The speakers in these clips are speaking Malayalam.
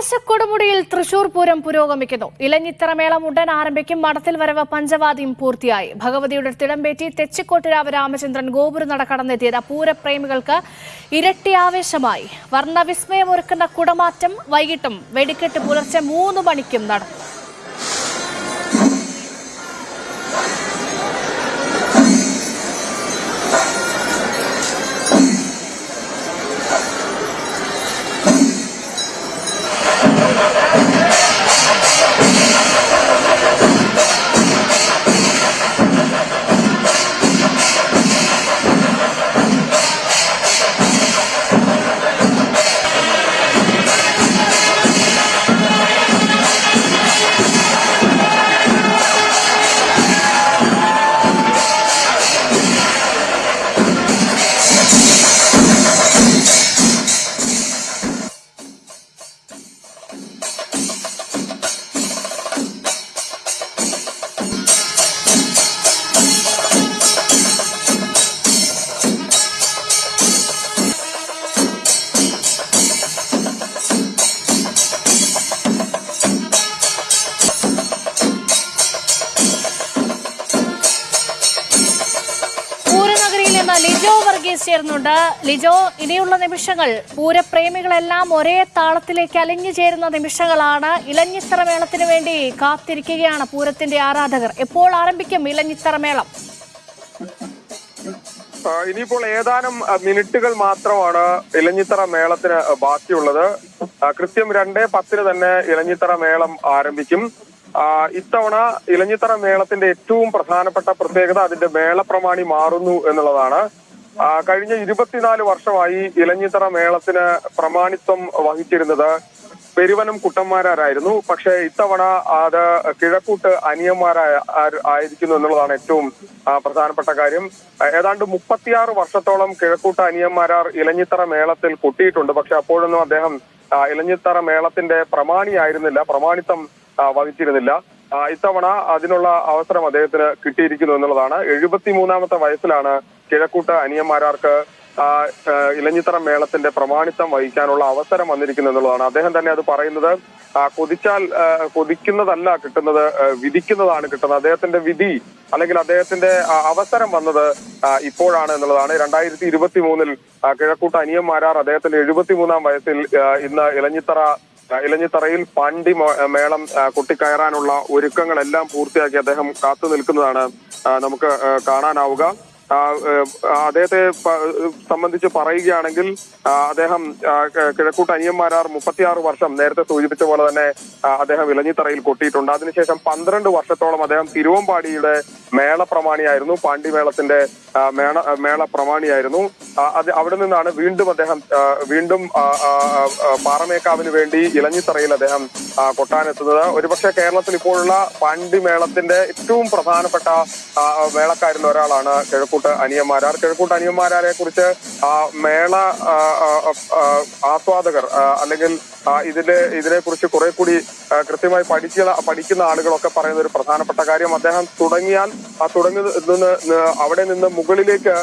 ആവേശക്കൊടുമുടിയിൽ തൃശൂർ പൂരം പുരോഗമിക്കുന്നു. ഇലഞ്ഞിത്തറമേളം ഉടൻ ആരംഭിക്കും. മഠത്തിൽ വരവ് പഞ്ചവാദിയും പൂർത്തിയായി. ഭഗവതിയുടെ തിടമ്പേറ്റി തെച്ചിക്കോട്ടുരാവ് രാമചന്ദ്രൻ ഗോപുരനട കടന്നെത്തിയത്. പൂരപ്രേമികൾക്ക് ഇരട്ടി ആവേശമായി. വർണവിസ്മയമൊരുക്കുന്ന കുടമാറ്റം വൈകിട്ടും വെടിക്കെട്ട് പുലർച്ചെ മൂന്ന് മണിക്കും നടക്കും. വർഗീസ് ചേർന്നുണ്ട് ലിജോ ഇനിയുള്ള നിമിഷങ്ങൾ. പൂരപ്രേമികളെല്ലാം ഒരേ താളത്തിലേക്ക് അലിഞ്ഞു ചേരുന്ന നിമിഷങ്ങളാണ്. ഇലഞ്ഞിത്തറ മേളത്തിന് വേണ്ടി കാത്തിരിക്കുകയാണ് പൂരത്തിന്റെ ആരാധകർ. എപ്പോൾ ആരംഭിക്കും ഇലഞ്ഞിത്തറ മേളം ഇനിയിപ്പോൾ ഏതാനും മിനിറ്റുകൾ മാത്രമാണ് ഇലഞ്ഞിത്തറ മേളത്തിന് ബാക്കിയുള്ളത്. കൃത്യം രണ്ടേ പത്തിന് തന്നെ ഇലഞ്ഞിത്തറ മേളം ആരംഭിക്കും ഇത്തവണ ഇലഞ്ഞിത്തറ മേളത്തിന്റെ ഏറ്റവും പ്രധാനപ്പെട്ട പ്രത്യേകത അതിന്റെ മേളപ്രമാണി മാറുന്നു എന്നുള്ളതാണ്. കഴിഞ്ഞ ഇരുപത്തിനാല് വർഷമായി ഇലഞ്ഞിത്തറ മേളത്തിന് പ്രമാണിത്വം വഹിച്ചിരുന്നത് പെരുവനം കുട്ടന്മാരായിരുന്നു പക്ഷേ ഇത്തവണ അത് കിഴക്കൂട്ട് അനിയന്മാരായ ആയിരിക്കുന്നു എന്നുള്ളതാണ് ഏറ്റവും പ്രധാനപ്പെട്ട കാര്യം. ഏതാണ്ട് മുപ്പത്തിയാറ് വർഷത്തോളം കിഴക്കൂട്ട് അനിയന്മാരാർ ഇലഞ്ഞിത്തറ മേളത്തിൽ കൊട്ടിയിട്ടുണ്ട്. പക്ഷെ അപ്പോഴൊന്നും അദ്ദേഹം ഇലഞ്ഞിത്തറ മേളത്തിന്റെ പ്രമാണിയായിരുന്നില്ല പ്രമാണിത്വം വഹിച്ചിരുന്നില്ല. ഇത്തവണ അതിനുള്ള അവസരം അദ്ദേഹത്തിന് കിട്ടിയിരിക്കുന്നു എന്നുള്ളതാണ്. എഴുപത്തിമൂന്നാമത്തെ വയസ്സിലാണ് കിഴക്കൂട്ട് അനിയന്മാരാർക്ക് ഇലഞ്ഞിത്തറ മേളത്തിന്റെ പ്രമാണിത്വം വഹിക്കാനുള്ള അവസരം വന്നിരിക്കുന്നു എന്നുള്ളതാണ്. അദ്ദേഹം തന്നെ അത് പറയുന്നത് കൊതിച്ചാൽ കൊതിക്കുന്നതല്ല കിട്ടുന്നത് വിധിക്കുന്നതാണ് കിട്ടുന്നത്. അദ്ദേഹത്തിന്റെ വിധി അല്ലെങ്കിൽ അദ്ദേഹത്തിന്റെ അവസരം വന്നത് ഇപ്പോഴാണ് എന്നുള്ളതാണ്. രണ്ടായിരത്തി ഇരുപത്തി മൂന്നിൽ കിഴക്കൂട്ട് അനിയന്മാരാർ അദ്ദേഹത്തിന്റെ എഴുപത്തിമൂന്നാം വയസ്സിൽ ഇന്ന് ഇലഞ്ഞിത്തറ ഇലഞ്ഞിത്തറയിൽ പാണ്ടി മേളം കുട്ടിക്കയറാനുള്ള ഒരുക്കങ്ങളെല്ലാം പൂർത്തിയാക്കി അദ്ദേഹം കാത്തു നിൽക്കുന്നതാണ് നമുക്ക് കാണാനാവുക. അദ്ദേഹത്തെ സംബന്ധിച്ച് പറയുകയാണെങ്കിൽ അദ്ദേഹം കിഴക്കൂട്ട് അനിയന്മാരാർ മുപ്പത്തിയാറ് വർഷം നേരത്തെ സൂചിപ്പിച്ച പോലെ തന്നെ അദ്ദേഹം ഇലഞ്ഞിത്തറയിൽ കൊട്ടിയിട്ടുണ്ട്. അതിനുശേഷം പന്ത്രണ്ട് വർഷത്തോളം അദ്ദേഹം തിരുവമ്പാടിയുടെ മേള പ്രമാണിയായിരുന്നു പാണ്ഡിമേളത്തിന്റെ മേള മേള പ്രമാണിയായിരുന്നു അത് അവിടെ നിന്നാണ് വീണ്ടും അദ്ദേഹം വീണ്ടും പാറമേക്കാവിന് വേണ്ടി ഇലഞ്ഞിത്തറയിൽ അദ്ദേഹം കൊട്ടാനെത്തുന്നത് ഒരുപക്ഷെ കേരളത്തിൽ ഇപ്പോഴുള്ള പാണ്ടിമേളത്തിന്റെ ഏറ്റവും പ്രധാനപ്പെട്ട മേളക്കാരിൽ ഒരാളാണ് കിഴക്കൂട്ട് അനിയന്മാരാർ കിഴക്കൂട്ട് അനിയന്മാരെ കുറിച്ച് മേള ആസ്വാദകർ അല്ലെങ്കിൽ ഇതിന്റെ ഇതിനെ കുറിച്ച് കുറെ കൂടി കൃത്യമായി പഠിച്ച പഠിക്കുന്ന ആളുകളൊക്കെ പറയുന്ന ഒരു പ്രധാനപ്പെട്ട കാര്യം. അദ്ദേഹം തുടങ്ങിയാൽ ആ തുടങ്ങി നിന്ന് അവിടെ നിന്ന് മുകളിലേക്ക്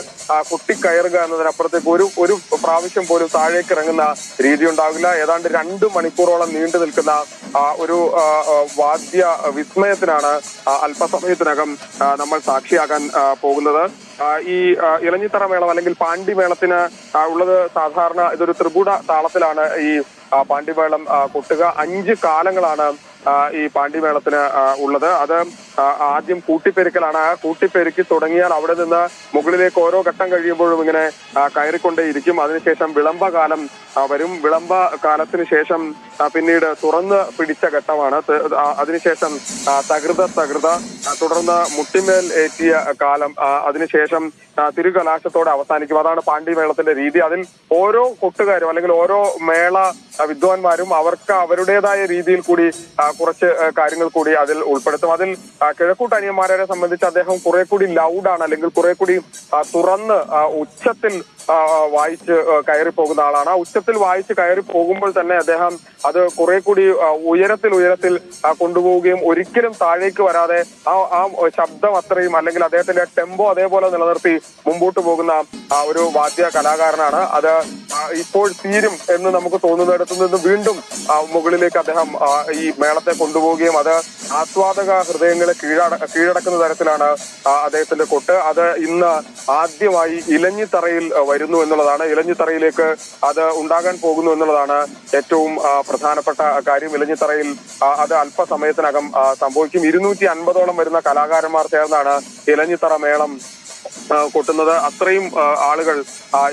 കുട്ടിക്കയറുക എന്നതിനപ്പുറത്തേക്ക് ഒരു ഒരു പ്രാവശ്യം പോലും താഴേക്ക് ഇറങ്ങുന്ന രീതി ഉണ്ടാവില്ല. ഏതാണ്ട് രണ്ട് മണിക്കൂറോളം നീണ്ടു നിൽക്കുന്ന ഒരു വാദ്യ വിസ്മയത്തിനാണ് അല്പസമയത്തിനകം നമ്മൾ സാക്ഷിയാകാൻ പോകുന്നത്. ഈ ഇളഞ്ഞിത്തറ മേളം അല്ലെങ്കിൽ പാണ്ടി മേളത്തിന് ഉള്ളത് സാധാരണ ഇതൊരു ത്രിപുട താളത്തിലാണ് ഈ ആ, കൊട്ടുക. അഞ്ച് കാലങ്ങളാണ് ഈ പാണ്ഡിമേളത്തിന് ഉള്ളത്. അത് ആദ്യം കൂട്ടിപ്പെരുക്കലാണ്. ആ കൂട്ടിപ്പെരുക്കി തുടങ്ങിയാൽ അവിടെ നിന്ന് മുകളിലേക്ക് ഓരോ ഘട്ടം കഴിയുമ്പോഴും ഇങ്ങനെ കയറിക്കൊണ്ടേയിരിക്കും. അതിനുശേഷം വിളംബ കാലം വരും. വിളംബ കാലത്തിന് ശേഷം പിന്നീട് തുറന്ന് പിടിച്ച ഘട്ടമാണ്. അതിനുശേഷം തകൃത തകൃത തുടർന്ന് മുട്ടിമേൽ ഏറ്റിയ കാലം അതിനുശേഷം തിരുകലാശത്തോടെ അവസാനിക്കും. അതാണ് പാണ്ഡിമേളത്തിന്റെ രീതി. അതിൽ ഓരോ കൊട്ടുകാരും അല്ലെങ്കിൽ ഓരോ മേള വിദ്വാൻമാരും അവർക്ക് അവരുടേതായ രീതിയിൽ കൂടി കുറച്ച് കാര്യങ്ങൾ കൂടി അതിൽ ഉൾപ്പെടുത്തും. അതിൽ കിഴക്കൂട്ട് അനിയന്മാരെ സംബന്ധിച്ച് അദ്ദേഹം കുറെ കൂടി ലൗഡാണ് അല്ലെങ്കിൽ കുറെ കൂടി തുറന്ന് ഉച്ചത്തിൽ വായിച്ച് കയറി പോകുന്ന ആളാണ്. ആ ഉച്ചത്തിൽ വായിച്ച് കയറി പോകുമ്പോൾ തന്നെ അദ്ദേഹം അത് കുറെ കൂടി ഉയരത്തിൽ ഉയരത്തിൽ കൊണ്ടുപോവുകയും ഒരിക്കലും താഴേക്ക് വരാതെ ആ ആ ശബ്ദം അത്രയും അല്ലെങ്കിൽ അദ്ദേഹത്തിന്റെ ടെമ്പോ അതേപോലെ നിലനിർത്തി മുമ്പോട്ട് പോകുന്ന ആ, ഒരു വാദ്യ കലാകാരനാണ്. അത് ഇപ്പോൾ തീരും എന്ന് നമുക്ക് തോന്നുന്നിടത്തു നിന്ന് വീണ്ടും മുകളിലേക്ക് അദ്ദേഹം ഈ ഈ മേളത്തെ കൊണ്ടുപോവുകയും അത് ആസ്വാദക ഹൃദയങ്ങളെ കീഴട കീഴടക്കുന്ന തരത്തിലാണ് അദ്ദേഹത്തിന്റെ കൊട്ട്. അത് ഇന്ന് ആദ്യമായി ഇലഞ്ഞിത്തറയിൽ വരുന്നു എന്നുള്ളതാണ്. ഇലഞ്ഞിത്തറയിലേക്ക് അത് ഉണ്ടാകാൻ പോകുന്നു എന്നുള്ളതാണ് ഏറ്റവും പ്രധാനപ്പെട്ട കാര്യം. ഇലഞ്ഞിത്തറയിൽ അത് അല്പസമയത്തിനകം സംഭവിക്കും. ഇരുന്നൂറ്റി അൻപതോളം വരുന്ന കലാകാരന്മാർ ചേർന്നാണ് ഇലഞ്ഞിത്തറ മേളം കൊട്ടുന്നത്. അത്രയും ആളുകൾ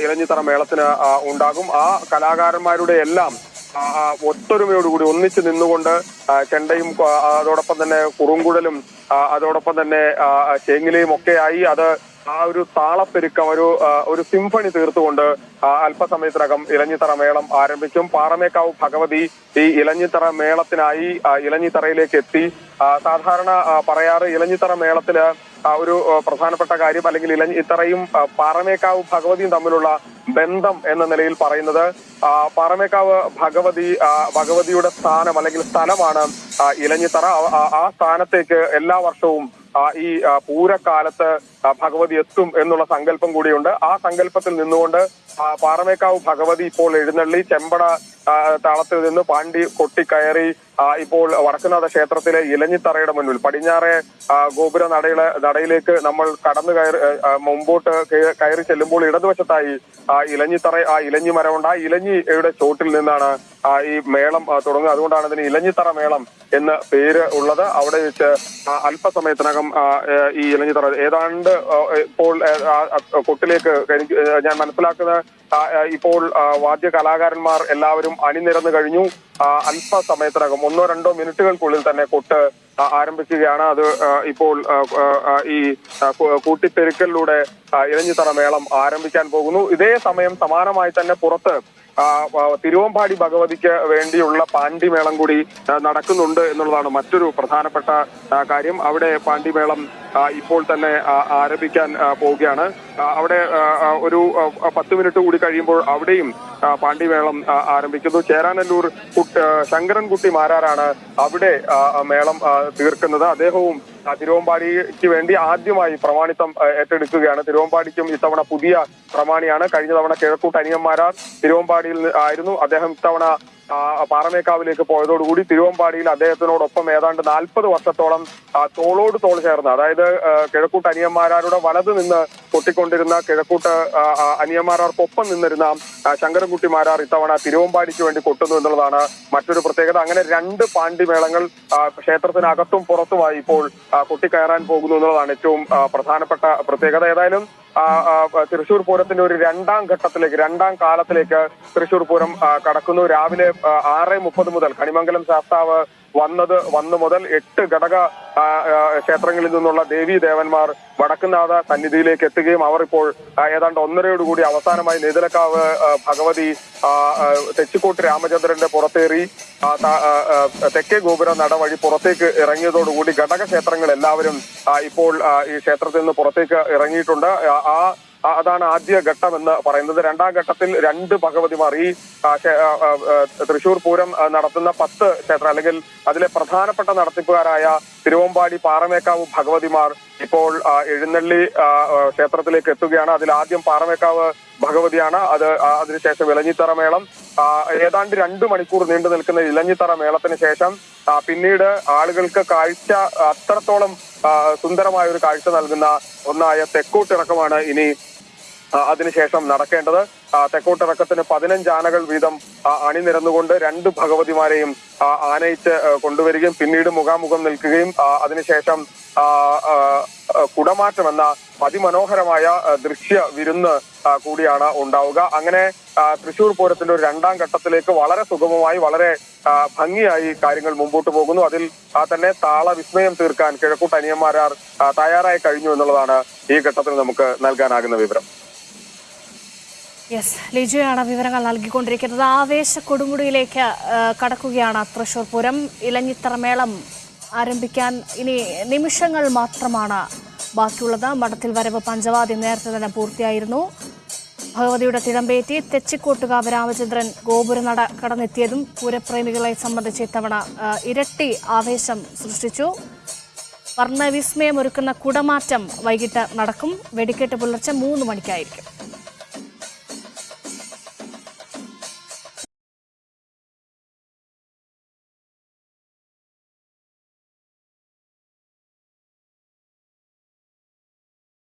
ഇലഞ്ഞിത്തറ മേളത്തിന് ഉണ്ടാകും. ആ കലാകാരന്മാരുടെ എല്ലാം ഒത്തൊരുമയോടുകൂടി ഒന്നിച്ചു നിന്നുകൊണ്ട് ചെണ്ടയും അതോടൊപ്പം തന്നെ കുറുങ്കുഴലും അതോടൊപ്പം തന്നെ ആ, ചേങ്ങിലയും ഒക്കെയായി അത് ആ ഒരു താളപ്പെരുക്കം ഒരു ഒരു സിംഫണി തീർത്തുകൊണ്ട് അല്പസമയത്തിനകം ഇലഞ്ഞിത്തറ മേളം ആരംഭിക്കും. പാറമേക്കാവ് ഭഗവതി ഈ ഇലഞ്ഞിത്തറ മേളത്തിനായി ഇലഞ്ഞിത്തറയിലേക്ക് എത്തി. സാധാരണ പറയാറ് ഇലഞ്ഞിത്തറ മേളത്തിൽ ഒരു ആ, പ്രധാനപ്പെട്ട കാര്യം അല്ലെങ്കിൽ ഇലഞ്ഞിത്തറയും പാറമേക്കാവ് ഭഗവതിയും തമ്മിലുള്ള ബന്ധം എന്ന നിലയിൽ പറയുന്നത് പാറമേക്കാവ് ഭഗവതി ഭഗവതിയുടെ സ്ഥാനം അല്ലെങ്കിൽ സ്ഥലമാണ് ഇലഞ്ഞിത്തറ. ആ- സ്ഥാനത്തേക്ക് എല്ലാ വർഷവും ഈ പൂരക്കാലത്ത് ഭഗവതി എത്തും എന്നുള്ള സങ്കല്പം കൂടിയുണ്ട്. ആ സങ്കല്പത്തിൽ നിന്നുകൊണ്ട് പാറമേക്കാവ് ഭഗവതി ഇപ്പോൾ എഴുന്നള്ളി ചെമ്പട താളത്തിൽ നിന്ന് പാണ്ടി കൊട്ടിക്കയറി ഇപ്പോൾ വടക്കുനാഥ ക്ഷേത്രത്തിലെ ഇലഞ്ഞിത്തറയുടെ മുന്നിൽ പടിഞ്ഞാറെ ഗോപുര നടയിലെ നടയിലേക്ക് നമ്മൾ കടന്നു കയറി മുമ്പോട്ട് കയറി ചെല്ലുമ്പോൾ ഇടതുവശത്തായി ആ ഇലഞ്ഞിത്തറ ആ ഇലഞ്ഞി മരമുണ്ട്. ആ ഇലഞ്ഞിയുടെ ചോട്ടിൽ നിന്നാണ് ഈ മേളം തുടങ്ങുക അതുകൊണ്ടാണ് ഇതിന് ഇലഞ്ഞിത്തറ മേളം എന്ന് പേര് ഉള്ളത്. അവിടെ വെച്ച് അല്പസമയത്തിനകം ഈ ഇലഞ്ഞിത്തറ ഏതാണ്ട് ഇപ്പോൾ കൊട്ടിലേക്ക് ഞാൻ മനസ്സിലാക്കുന്ന ഇപ്പോൾ വാദ്യ കലാകാരന്മാർ എല്ലാവരും അണിനിരന്നു കഴിഞ്ഞു. അല്പ അല്പസമയത്തിനകം ഒന്നോ രണ്ടോ മിനിറ്റുകൾക്കുള്ളിൽ തന്നെ കൊട്ട് ആരംഭിക്കുകയാണ്. അത് ഇപ്പോൾ ഈ കൂട്ടിപ്പെരുക്കലിലൂടെ ആ, മേളം ആരംഭിക്കാൻ പോകുന്നു. ഇതേ സമയം സമാനമായി തന്നെ പുറത്ത് തിരുവമ്പാടി ഭഗവതിക്ക് വേണ്ടിയുള്ള പാണ്ടിമേളം കൂടി നടക്കുന്നുണ്ട് എന്നുള്ളതാണ് മറ്റൊരു പ്രധാനപ്പെട്ട കാര്യം. അവിടെ പാണ്ടിമേളം ഇപ്പോൾ തന്നെ ആരംഭിക്കാൻ പോവുകയാണ്. അവിടെ ഒരു പത്ത് മിനിറ്റ് കൂടി കഴിയുമ്പോൾ അവിടെയും പാണ്ഡിമേളം ആരംഭിക്കുന്നു. ചേരാനല്ലൂർ ശങ്കരൻകുട്ടി മാരാരാണ് അവിടെ മേളം തീർക്കുന്നത്. അദ്ദേഹവും തിരുവമ്പാടിക്ക് വേണ്ടി ആദ്യമായി പ്രമാണിത്വം ഏറ്റെടുക്കുകയാണ്. തിരുവമ്പാടിക്കും ഇത്തവണ പുതിയ പ്രമാണിയാണ്. കഴിഞ്ഞ തവണ കിഴക്കൂട്ട് അനിയന്മാരാർ തിരുവമ്പാടിയിൽ ആയിരുന്നു. അദ്ദേഹം ഇത്തവണ പാറമേക്കാവിലേക്ക് പോയതോടുകൂടി തിരുവമ്പാടിയിൽ അദ്ദേഹത്തിനോടൊപ്പം ഏതാണ്ട് നാൽപ്പത് വർഷത്തോളം തോളോട് തോൾ ചേർന്ന് അതായത് കിഴക്കൂട്ട് അനിയന്മാരാരുടെ വലത് നിന്ന് പൊട്ടിക്കൊണ്ടിരുന്ന കിഴക്കൂട്ട് അനിയന്മാരാർക്കൊപ്പം നിന്നിരുന്ന ശങ്കരൻകുട്ടിമാരാർ ഇത്തവണ തിരുവമ്പാടിക്ക് വേണ്ടി കൊട്ടുന്നു എന്നുള്ളതാണ് മറ്റൊരു പ്രത്യേകത. അങ്ങനെ രണ്ട് പാണ്ഡിമേളങ്ങൾ ക്ഷേത്രത്തിനകത്തും പുറത്തുമായി ഇപ്പോൾ കൊട്ടിക്കയറാൻ പോകുന്നു എന്നുള്ളതാണ് ഏറ്റവും പ്രധാനപ്പെട്ട പ്രത്യേകത. ഏതായാലും തൃശൂർ പൂരത്തിന്റെ ഒരു രണ്ടാം ഘട്ടത്തിലേക്ക് രണ്ടാം കാലത്തിലേക്ക് തൃശൂർ പൂരം കടക്കുന്നു. രാവിലെ ആറ് മുപ്പത് മുതൽ കണിമംഗലം ശാസ്താവ് വന്നത് വന്നു മുതൽ എട്ട് ഘടക ക്ഷേത്രങ്ങളിൽ നിന്നുള്ള ദേവീ ദേവന്മാർ വടക്കുന്നാഥ സന്നിധിയിലേക്ക് എത്തുകയും അവർ ഇപ്പോൾ ഏതാണ്ട് ഒന്നരയോടുകൂടി അവസാനമായി നെയ്തലക്കാവ് ഭഗവതി തെച്ചിക്കോട്ട് രാമചന്ദ്രന്റെ പുറത്തേറി തെക്കേ ഗോപുര നടവഴി പുറത്തേക്ക് ഇറങ്ങിയതോടുകൂടി ഘടക ക്ഷേത്രങ്ങൾ എല്ലാവരും ഇപ്പോൾ ഈ ക്ഷേത്രത്തിൽ നിന്ന് പുറത്തേക്ക് ഇറങ്ങിയിട്ടുണ്ട്. ആ, അതാണ് ആദ്യ ഘട്ടം എന്ന് പറയുന്നത്. രണ്ടാം ഘട്ടത്തിൽ രണ്ട് ഭഗവതിമാർ ഈ തൃശൂർ പൂരം നടത്തുന്ന പത്ത് ക്ഷേത്രം അല്ലെങ്കിൽ അതിലെ പ്രധാനപ്പെട്ട നടത്തിപ്പുകാരായ തിരുവമ്പാടി പാറമേക്കാവ് ഭഗവതിമാർ ഇപ്പോൾ എഴുന്നള്ളി ക്ഷേത്രത്തിലേക്ക് എത്തുകയാണ്. അതിൽ ആദ്യം പാറമേക്കാവ് ഭഗവതിയാണ്. അത് അതിനുശേഷം ഇലഞ്ഞിത്തറ മേളം. ഏതാണ്ട് രണ്ടു മണിക്കൂർ നീണ്ടു നിൽക്കുന്ന ഇലഞ്ഞിത്തറ മേളത്തിന് ശേഷം പിന്നീട് ആളുകൾക്ക് കാഴ്ച അത്രത്തോളം സുന്ദരമായ ഒരു കാഴ്ച നൽകുന്ന ഒന്നായ തെക്കൂട്ടിറക്കമാണ് ഇനി അതിനുശേഷം നടക്കേണ്ടത് തെക്കോട്ടിറക്കത്തിന് പതിനഞ്ച് ആനകൾ വീതം അണിനിരന്നുകൊണ്ട് രണ്ട് ഭഗവതിമാരെയും ആനയിച്ച് കൊണ്ടുവരികയും പിന്നീട് മുഖാമുഖം നിൽക്കുകയും അതിനുശേഷം കുടമാറ്റം എന്ന അതിമനോഹരമായ ദൃശ്യ വിരുന്ന് കൂടിയാണ് ഉണ്ടാവുക. അങ്ങനെ തൃശൂർ പൂരത്തിന്റെ ഒരു രണ്ടാം ഘട്ടത്തിലേക്ക് വളരെ സുഗമമായി വളരെ ഭംഗിയായി കാര്യങ്ങൾ മുമ്പോട്ട് പോകുന്നു. അതിൽ തന്നെ താള വിസ്മയം തീർക്കാൻ കിഴക്കൂട്ട് അനിയന്മാരാർ തയ്യാറായി കഴിഞ്ഞു എന്നുള്ളതാണ് ഈ ഘട്ടത്തിൽ നമുക്ക് നൽകാനാകുന്ന വിവരം. യെസ് ലിജുയാണ് വിവരങ്ങൾ നൽകിക്കൊണ്ടിരിക്കുന്നത്. ആവേശ കൊടുമുടിയിലേക്ക് കടക്കുകയാണ് തൃശൂർ പൂരം. ഇലഞ്ഞിത്തറ മേളം ആരംഭിക്കാൻ ഇനി നിമിഷങ്ങൾ മാത്രമാണ് ബാക്കിയുള്ളത്. മഠത്തിൽ വരവ് പഞ്ചവാദി നേരത്തെ തന്നെ പൂർത്തിയായിരുന്നു. ഭഗവതിയുടെ തിടമ്പേറ്റി തെച്ചിക്കോട്ടുകാവ് രാമചന്ദ്രൻ ഗോപുരനട കടന്നെത്തിയതും പൂരപ്രേമികളെ സംബന്ധിച്ച് ഇത്തവണ ഇരട്ടി ആവേശം സൃഷ്ടിച്ചു. വർണവിസ്മയമൊരുക്കുന്ന കുടമാറ്റം വൈകിട്ട് നടക്കും. വെടിക്കെട്ട് പുലർച്ചെ മൂന്ന് മണിക്കായിരിക്കും.